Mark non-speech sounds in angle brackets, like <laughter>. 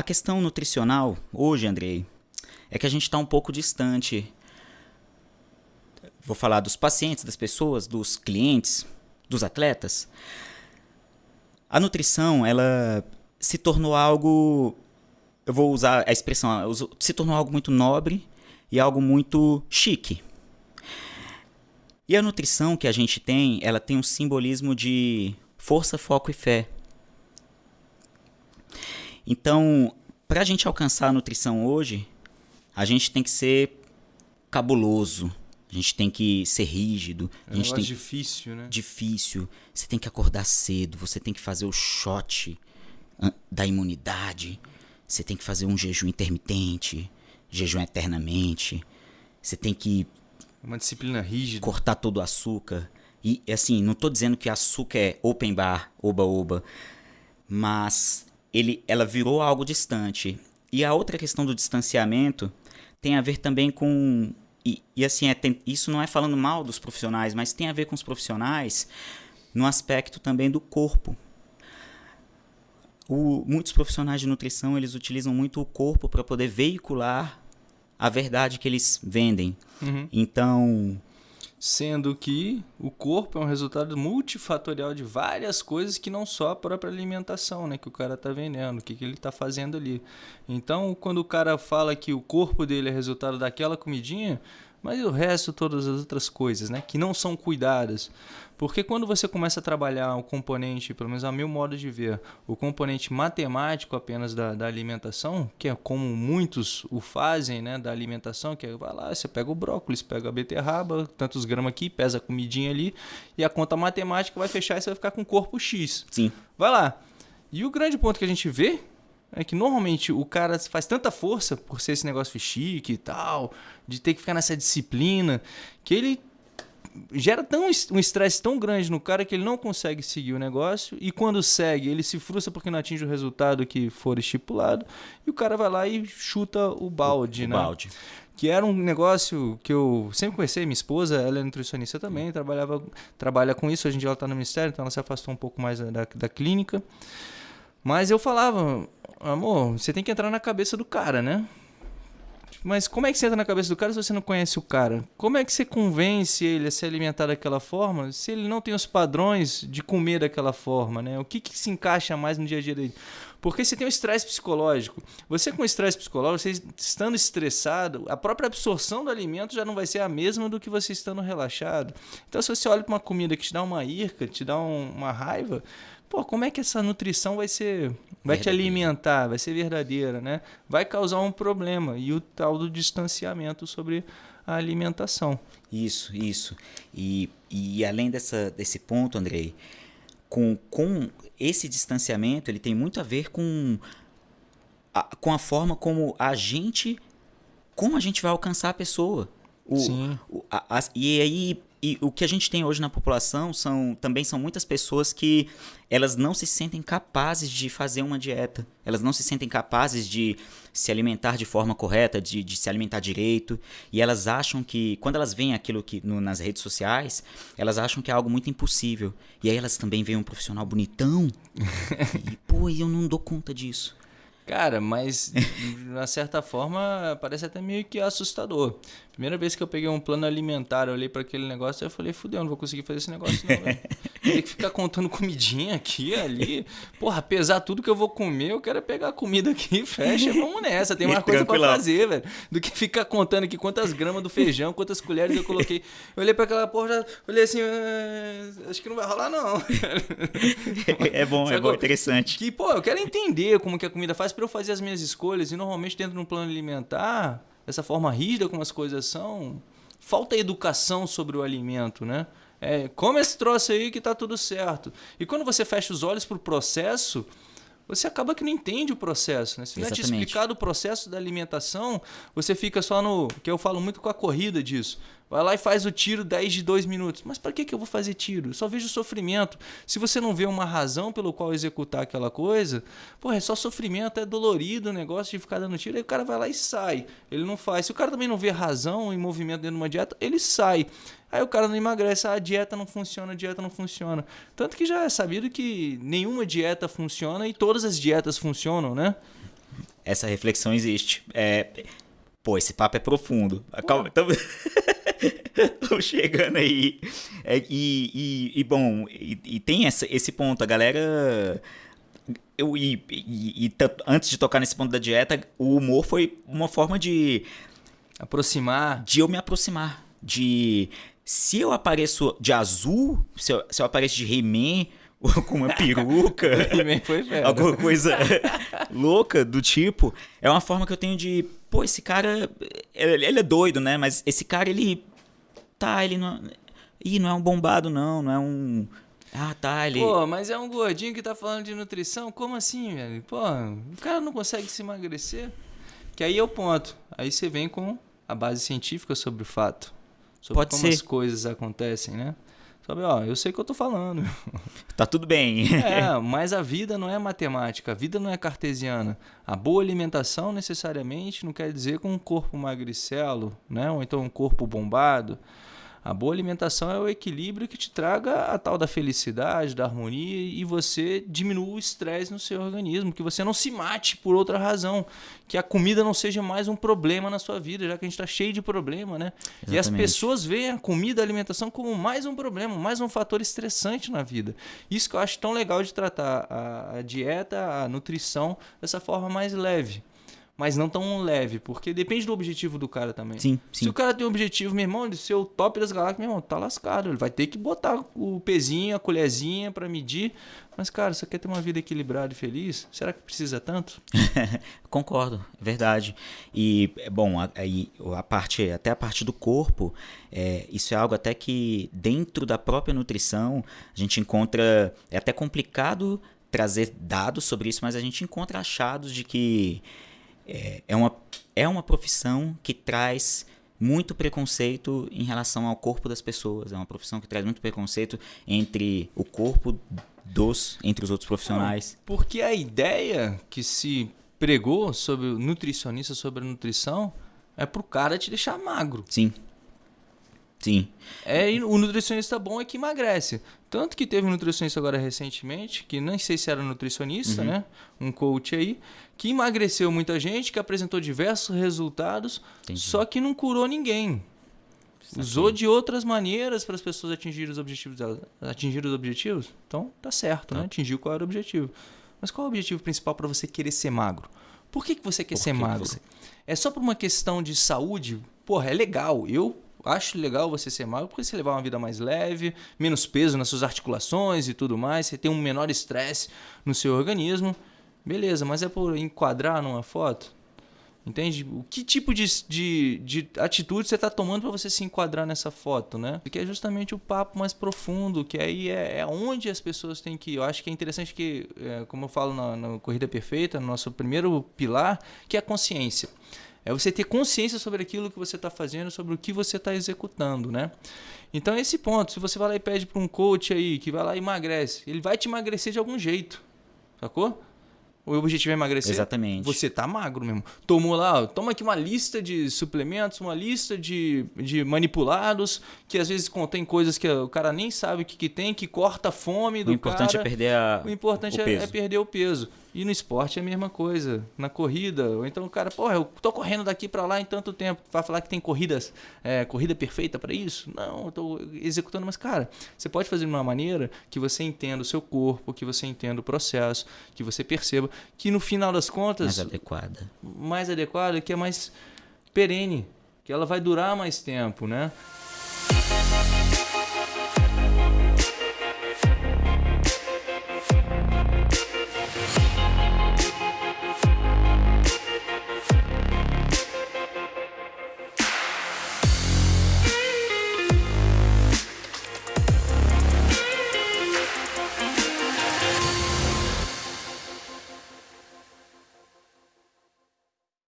a questão nutricional, hoje, Andrei, é que a gente está um pouco distante. Vou falar dos pacientes, das pessoas, dos clientes, dos atletas. A nutrição, ela se tornou algo. Eu vou usar a expressão, se tornou algo muito nobre e algo muito chique. E a nutrição que a gente tem, ela tem um simbolismo de força, foco e fé. Então, para a gente alcançar a nutrição hoje, a gente tem que ser cabuloso. A gente tem que ser rígido. É a gente tem difícil, né? Difícil. Você tem que acordar cedo. Você tem que fazer o shot da imunidade. Você tem que fazer um jejum intermitente, jejum eternamente. Você tem que uma disciplina rígida. Cortar todo o açúcar. E assim, não estou dizendo que açúcar é open bar, oba-oba, mas ele, ela virou algo distante. E a outra questão do distanciamento tem a ver também com. E, e assim, é, tem, isso não é falando mal dos profissionais, mas tem a ver com os profissionais no aspecto também do corpo. O, muitos profissionais de nutrição eles utilizam muito o corpo para poder veicular a verdade que eles vendem. Uhum. Então, sendo que o corpo é um resultado multifatorial de várias coisas que não só a própria alimentação, né, que o cara está vendendo, o que, que ele está fazendo ali. Então, quando o cara fala que o corpo dele é resultado daquela comidinha, mas e o resto, todas as outras coisas, né, que não são cuidadas. Porque quando você começa a trabalhar o componente, pelo menos a meu modo de ver, o componente matemático apenas da, da alimentação, que é como muitos o fazem, né, da alimentação, que é, vai lá, você pega o brócolis, pega a beterraba, tantos gramas aqui, pesa a comidinha ali, e a conta matemática vai fechar e você vai ficar com corpo X. Sim. Vai lá. E o grande ponto que a gente vê é que normalmente o cara faz tanta força por ser esse negócio chique e tal, de ter que ficar nessa disciplina, que ele gera tão, um estresse tão grande no cara que ele não consegue seguir o negócio e quando segue ele se frustra porque não atinge o resultado que for estipulado e o cara vai lá e chuta o balde, o, né? balde. Que era um negócio que eu sempre conheci, minha esposa, ela é nutricionista também, trabalhava, trabalha com isso, hoje em dia ela está no ministério, então ela se afastou um pouco mais da, da clínica. Mas eu falava, amor, você tem que entrar na cabeça do cara, né? Mas como é que você entra na cabeça do cara se você não conhece o cara? Como é que você convence ele a se alimentar daquela forma se ele não tem os padrões de comer daquela forma, né? O que, que se encaixa mais no dia a dia dele? Porque você tem um estresse psicológico. Você com estresse psicológico, você estando estressado, a própria absorção do alimento já não vai ser a mesma do que você estando relaxado. Então, se você olha para uma comida que te dá uma irca, te dá um, uma raiva, pô, como é que essa nutrição vai ser, vai te alimentar, vai ser verdadeira, né? Vai causar um problema e o tal do distanciamento sobre a alimentação. Isso, isso. E, e além dessa, desse ponto, Andrei, com, com esse distanciamento, ele tem muito a ver com a, com a forma como a gente, como a gente vai alcançar a pessoa. O, Sim. O, a, a, e aí e o que a gente tem hoje na população são também são muitas pessoas que elas não se sentem capazes de fazer uma dieta. Elas não se sentem capazes de se alimentar de forma correta, de, de se alimentar direito. E elas acham que, quando elas veem aquilo que no, nas redes sociais, elas acham que é algo muito impossível. E aí elas também veem um profissional bonitão. <laughs> e, pô, eu não dou conta disso. Cara, mas de uma certa forma parece até meio que assustador. Primeira vez que eu peguei um plano alimentar, eu olhei para aquele negócio e falei, fudeu, não vou conseguir fazer esse negócio não, <laughs> Tem que ficar contando comidinha aqui, ali. Porra, apesar tudo que eu vou comer, eu quero pegar a comida aqui, fecha, <laughs> vamos nessa. Tem mais coisa para fazer, velho. Do que ficar contando aqui quantas gramas do feijão, quantas colheres eu coloquei. Eu olhei para aquela porra, olhei assim, ah, acho que não vai rolar não. é bom, Sabe é bom, interessante. Que, pô, eu quero entender como que a comida faz para eu fazer as minhas escolhas. E normalmente dentro de um plano alimentar dessa forma rígida como as coisas são, falta educação sobre o alimento, né? É, come esse troço aí que tá tudo certo. E quando você fecha os olhos para o processo, você acaba que não entende o processo. Né? Se não é te explicado o processo da alimentação, você fica só no. que eu falo muito com a corrida disso. Vai lá e faz o tiro 10 de 2 minutos. Mas para que, que eu vou fazer tiro? Eu só vejo sofrimento. Se você não vê uma razão pelo qual executar aquela coisa, pô, é só sofrimento, é dolorido o negócio de ficar dando tiro. Aí o cara vai lá e sai. Ele não faz. Se o cara também não vê razão e movimento dentro de uma dieta, ele sai. Aí o cara não emagrece, ah, a dieta não funciona, a dieta não funciona. Tanto que já é sabido que nenhuma dieta funciona e todas as dietas funcionam, né? essa reflexão existe. É, pô, esse papo é profundo. Calma, <laughs> <laughs> estamos chegando aí. É, e, e, e, bom, e, e, tem essa, esse ponto, a galera. Eu, e, e, antes de tocar nesse ponto da dieta, o humor foi uma forma de. Aproximar. De eu me aproximar. De. Se eu apareço de azul, se eu, se eu apareço de He-Man, <laughs> com uma peruca, <laughs> alguma coisa louca do tipo, é uma forma que eu tenho de, pô, esse cara, ele é doido, né? Mas esse cara, ele, tá, ele não, ih, não é um bombado não, não é um, ah, tá, ele... Pô, mas é um gordinho que tá falando de nutrição, como assim, velho? Pô, o cara não consegue se emagrecer? Que aí é o ponto, aí você vem com a base científica sobre o fato, sobre Pode como ser. as coisas acontecem, né? Sabe, ó, eu sei o que eu tô falando. <laughs> Tá tudo bem. é, <laughs> mas a vida não é matemática, a vida não é cartesiana. A boa alimentação necessariamente não quer dizer com um corpo magricelo, né? Ou então um corpo bombado. A boa alimentação é o equilíbrio que te traga a tal da felicidade, da harmonia e você diminua o estresse no seu organismo, que você não se mate por outra razão, que a comida não seja mais um problema na sua vida, já que a gente está cheio de problema, né? Exatamente. E as pessoas veem a comida, a alimentação como mais um problema, mais um fator estressante na vida. Isso que eu acho tão legal de tratar a, a dieta, a nutrição dessa forma mais leve mas não tão leve, porque depende do objetivo do cara também. Sim, sim. Se o cara tem um objetivo, meu irmão, de ser o top das galáxias, meu irmão, tá lascado. Ele vai ter que botar o pezinho, a colherzinha para medir. Mas, cara, você quer ter uma vida equilibrada e feliz? Será que precisa tanto? <laughs> Concordo, é verdade. E, bom, aí a, a, parte, até a parte do corpo, é, isso é algo até que dentro da própria nutrição a gente encontra. É até complicado trazer dados sobre isso, mas a gente encontra achados de que é, é, uma, é uma profissão que traz muito preconceito em relação ao corpo das pessoas. É uma profissão que traz muito preconceito entre o corpo dos entre os outros profissionais. Porque a ideia que se pregou sobre o nutricionista sobre a nutrição é pro cara te deixar magro. Sim. Sim. É, o nutricionista bom é que emagrece. Tanto que teve um nutricionista agora recentemente, que nem sei se era nutricionista, uhum. né? Um coach aí, que emagreceu muita gente, que apresentou diversos resultados, Entendi. só que não curou ninguém. Usou de outras maneiras para as pessoas atingirem os objetivos delas. Atingir os objetivos? Então, tá certo, tá. né? Atingiu qual era o objetivo. Mas qual é o objetivo principal para você querer ser magro? Por que, que você quer por ser que magro? Você... É só por uma questão de saúde? Porra, é legal. Eu acho legal você ser magro porque você levar uma vida mais leve, menos peso nas suas articulações e tudo mais, você tem um menor estresse no seu organismo. Beleza, mas é por enquadrar numa foto? Entende? O que tipo de, de, de atitude você está tomando para você se enquadrar nessa foto, né? Que é justamente o papo mais profundo, que aí é, é onde as pessoas têm que ir. Eu acho que é interessante que, é, como eu falo na, na Corrida Perfeita, no nosso primeiro pilar, que é a consciência. É você ter consciência sobre aquilo que você está fazendo, sobre o que você está executando, né? Então, esse ponto, se você vai lá e pede para um coach aí, que vai lá e emagrece, ele vai te emagrecer de algum jeito, sacou? O objetivo é emagrecer? Exatamente. Você tá magro mesmo. Tomou lá, toma aqui uma lista de suplementos, uma lista de, de manipulados, que às vezes contém coisas que o cara nem sabe o que, que tem, que corta a fome do cara. O importante cara. é perder a, o importante o é, é, perder o peso. E no esporte é a mesma coisa. Na corrida, ou então o cara, porra, eu tô correndo daqui para lá em tanto tempo. Vai falar que tem corridas, é, corrida perfeita para isso? Não, eu tô executando, mas cara, você pode fazer de uma maneira que você entenda o seu corpo, que você entenda o processo, que você perceba que no final das contas. Mais adequada. Mais adequada, que é mais perene, que ela vai durar mais tempo, né?